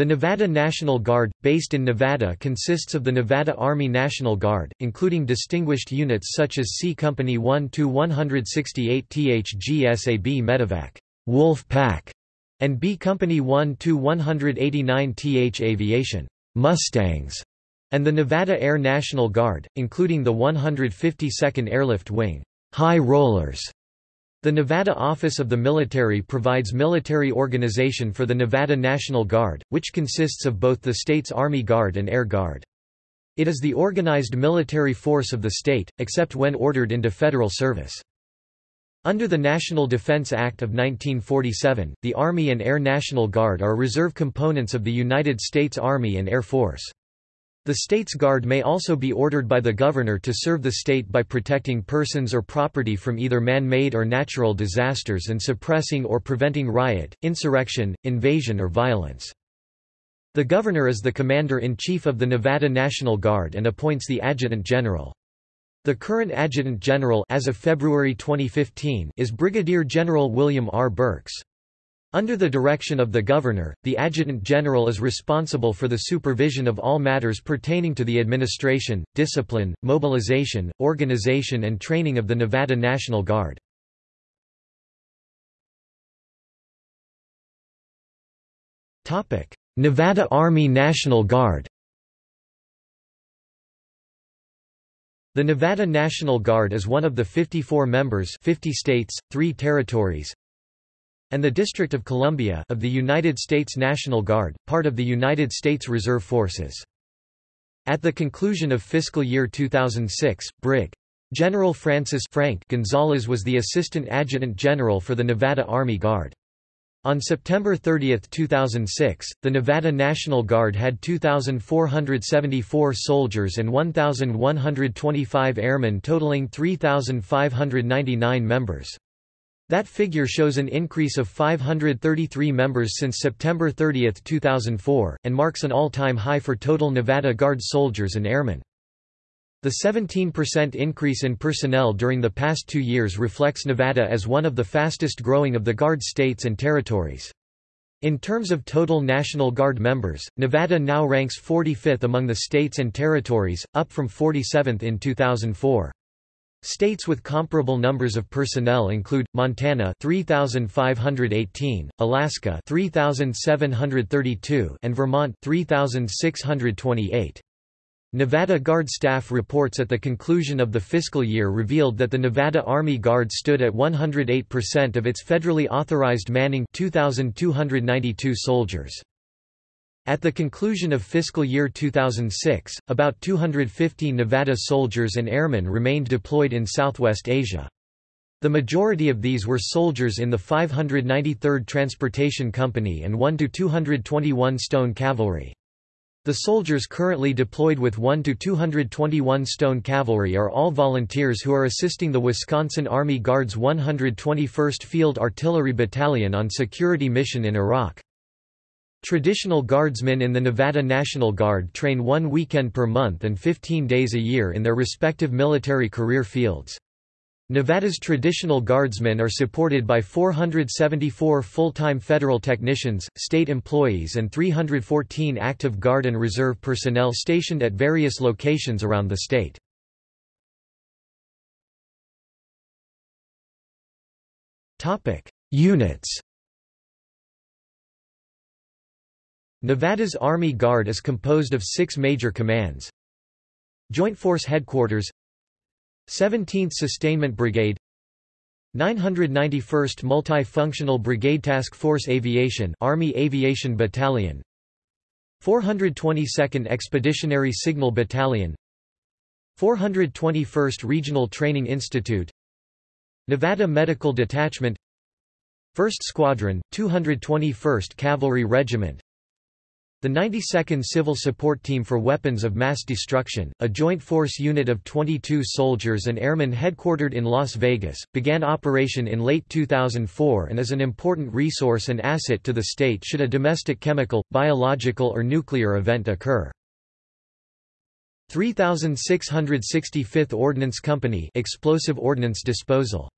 The Nevada National Guard, based in Nevada consists of the Nevada Army National Guard, including distinguished units such as C Company 1-168 THGSAB Medevac Wolf Pack, and B Company 1-189 TH Aviation Mustangs, and the Nevada Air National Guard, including the 152nd Airlift Wing High Rollers. The Nevada Office of the Military provides military organization for the Nevada National Guard, which consists of both the state's Army Guard and Air Guard. It is the organized military force of the state, except when ordered into federal service. Under the National Defense Act of 1947, the Army and Air National Guard are reserve components of the United States Army and Air Force. The state's guard may also be ordered by the governor to serve the state by protecting persons or property from either man-made or natural disasters and suppressing or preventing riot, insurrection, invasion or violence. The governor is the commander-in-chief of the Nevada National Guard and appoints the adjutant general. The current adjutant general as of February 2015 is Brigadier General William R. Burks. Under the direction of the Governor, the Adjutant General is responsible for the supervision of all matters pertaining to the administration, discipline, mobilization, organization and training of the Nevada National Guard. Nevada Army National Guard The Nevada National Guard is one of the 54 members 50 states, 3 territories, and the District of Columbia of the United States National Guard, part of the United States Reserve Forces. At the conclusion of fiscal year 2006, Brig. General Francis Frank Gonzalez was the Assistant Adjutant General for the Nevada Army Guard. On September 30, 2006, the Nevada National Guard had 2,474 soldiers and 1,125 airmen totaling 3,599 members. That figure shows an increase of 533 members since September 30, 2004, and marks an all-time high for total Nevada Guard soldiers and airmen. The 17% increase in personnel during the past two years reflects Nevada as one of the fastest growing of the Guard states and territories. In terms of total National Guard members, Nevada now ranks 45th among the states and territories, up from 47th in 2004. States with comparable numbers of personnel include Montana 3518, Alaska 3732 and Vermont 3628. Nevada Guard staff reports at the conclusion of the fiscal year revealed that the Nevada Army Guard stood at 108% of its federally authorized manning 2292 soldiers. At the conclusion of fiscal year 2006, about 250 Nevada soldiers and airmen remained deployed in Southwest Asia. The majority of these were soldiers in the 593rd Transportation Company and 1 to 221 Stone Cavalry. The soldiers currently deployed with 1 to 221 Stone Cavalry are all volunteers who are assisting the Wisconsin Army Guard's 121st Field Artillery Battalion on security mission in Iraq. Traditional guardsmen in the Nevada National Guard train one weekend per month and 15 days a year in their respective military career fields. Nevada's traditional guardsmen are supported by 474 full-time federal technicians, state employees and 314 active Guard and Reserve personnel stationed at various locations around the state. Units Nevada's Army Guard is composed of six major commands. Joint Force Headquarters 17th Sustainment Brigade 991st Multi-Functional Brigade Task Force Aviation Army Aviation Battalion 422nd Expeditionary Signal Battalion 421st Regional Training Institute Nevada Medical Detachment 1st Squadron, 221st Cavalry Regiment the 92nd Civil Support Team for Weapons of Mass Destruction, a joint force unit of 22 soldiers and airmen headquartered in Las Vegas, began operation in late 2004 and is an important resource and asset to the state should a domestic chemical, biological or nuclear event occur. 3665th Ordnance Company Explosive Ordnance Disposal